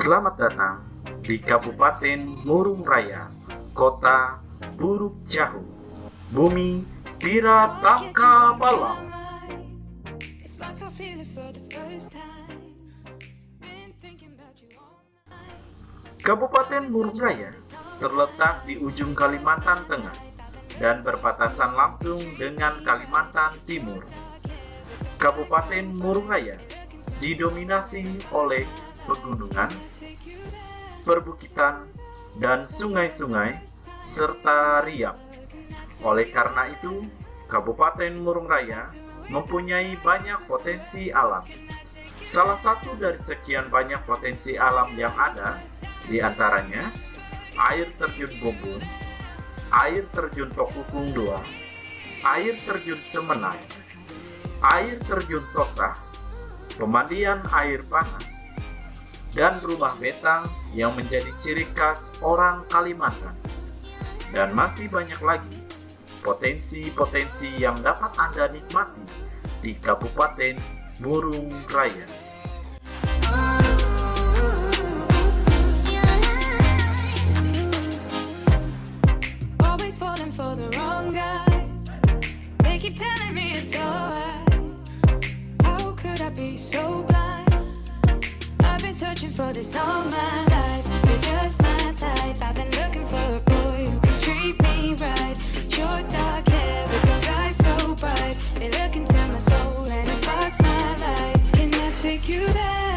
Selamat datang di Kabupaten Murung Raya, Kota Buruk Jahu, Bumi Tiratangka Balang. Kabupaten Murung Raya terletak di ujung Kalimantan Tengah dan berbatasan langsung dengan Kalimantan Timur. Kabupaten Murung Raya didominasi oleh pegunungan, perbukitan, dan sungai-sungai, serta riak. Oleh karena itu, Kabupaten Murung Raya mempunyai banyak potensi alam. Salah satu dari sekian banyak potensi alam yang ada, di antaranya air terjun Bumbung, air terjun Tokukung II, air terjun Semenai, air terjun Tosah, pemandian air panas, dan rumah betang yang menjadi ciri khas orang Kalimantan. Dan masih banyak lagi potensi-potensi yang dapat Anda nikmati di Kabupaten Murung Raya. Telling me searching for this all my life. You're just my type. I've been looking for a boy who can treat me right. Your dark hair with those eyes so bright. They look into my soul and it sparks my life. Can I take you there?